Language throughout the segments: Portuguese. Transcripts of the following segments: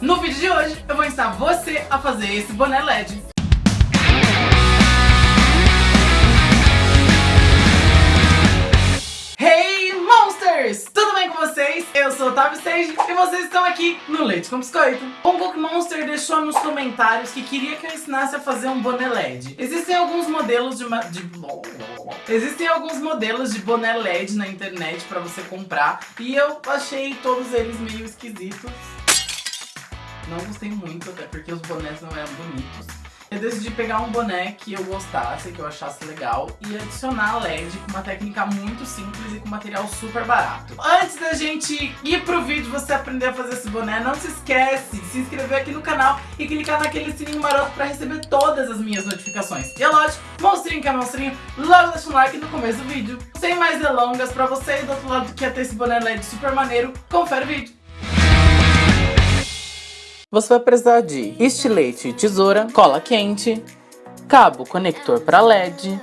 No vídeo de hoje, eu vou ensinar você a fazer esse boné LED. Hey vocês? Eu sou o Otávio Sage e vocês estão aqui no Leite com Biscoito. Um Monster deixou nos comentários que queria que eu ensinasse a fazer um boné LED. Existem alguns modelos de... ma- de... Existem alguns modelos de boné LED na internet pra você comprar e eu achei todos eles meio esquisitos. Não gostei muito, até porque os bonés não eram bonitos. Eu decidi pegar um boné que eu gostasse, que eu achasse legal e adicionar LED com uma técnica muito simples e com material super barato. Antes da gente ir pro vídeo você aprender a fazer esse boné, não se esquece de se inscrever aqui no canal e clicar naquele sininho maroto pra receber todas as minhas notificações. E é lógico, monstrinho que é monstrinho, logo deixa um like no começo do vídeo. Sem mais delongas, pra você aí do outro lado que quer ter esse boné LED super maneiro, confere o vídeo. Você vai precisar de estilete e tesoura, cola quente, cabo conector para LED,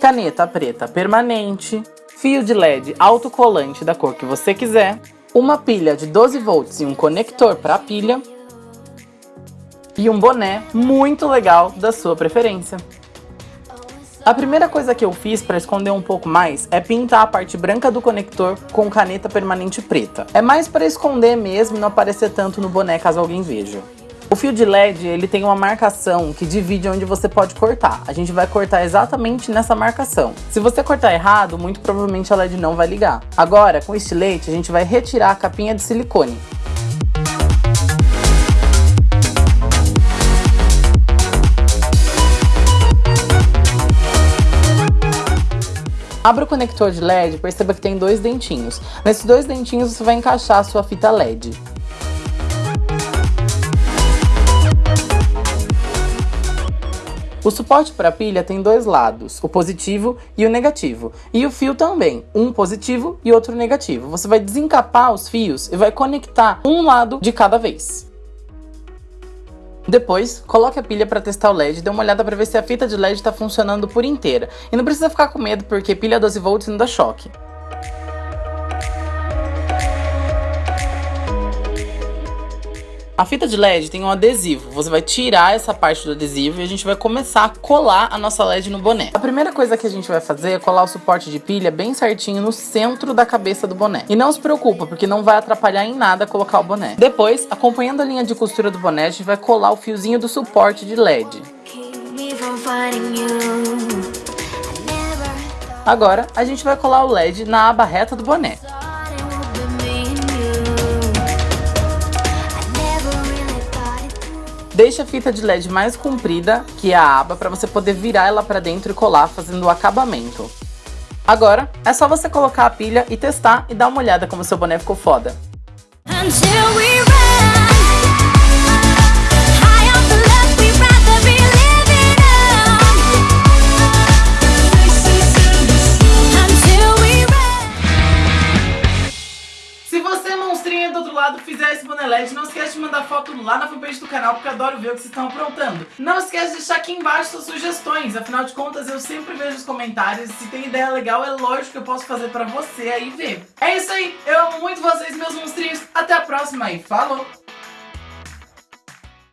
caneta preta permanente, fio de LED autocolante da cor que você quiser, uma pilha de 12 volts e um conector para pilha e um boné muito legal da sua preferência. A primeira coisa que eu fiz para esconder um pouco mais é pintar a parte branca do conector com caneta permanente preta. É mais para esconder mesmo e não aparecer tanto no boné caso alguém veja. O fio de LED ele tem uma marcação que divide onde você pode cortar. A gente vai cortar exatamente nessa marcação. Se você cortar errado, muito provavelmente a LED não vai ligar. Agora, com estilete, a gente vai retirar a capinha de silicone. Abra o conector de LED perceba que tem dois dentinhos. Nesses dois dentinhos você vai encaixar a sua fita LED. O suporte para pilha tem dois lados, o positivo e o negativo. E o fio também, um positivo e outro negativo. Você vai desencapar os fios e vai conectar um lado de cada vez. Depois, coloque a pilha para testar o LED e dê uma olhada para ver se a fita de LED está funcionando por inteira. E não precisa ficar com medo porque pilha 12 volts não dá choque. A fita de LED tem um adesivo, você vai tirar essa parte do adesivo e a gente vai começar a colar a nossa LED no boné. A primeira coisa que a gente vai fazer é colar o suporte de pilha bem certinho no centro da cabeça do boné. E não se preocupa, porque não vai atrapalhar em nada colocar o boné. Depois, acompanhando a linha de costura do boné, a gente vai colar o fiozinho do suporte de LED. Agora, a gente vai colar o LED na aba reta do boné. Deixe a fita de LED mais comprida que a aba para você poder virar ela para dentro e colar fazendo o acabamento. Agora, é só você colocar a pilha e testar e dar uma olhada como seu boné ficou foda. Until lado, fizer esse boné LED, não esquece de mandar foto lá na fanpage do canal, porque eu adoro ver o que vocês estão aprontando. Não esquece de deixar aqui embaixo suas sugestões, afinal de contas eu sempre vejo os comentários, se tem ideia legal é lógico que eu posso fazer pra você aí ver. É isso aí, eu amo muito vocês, meus monstrinhos, até a próxima e falou!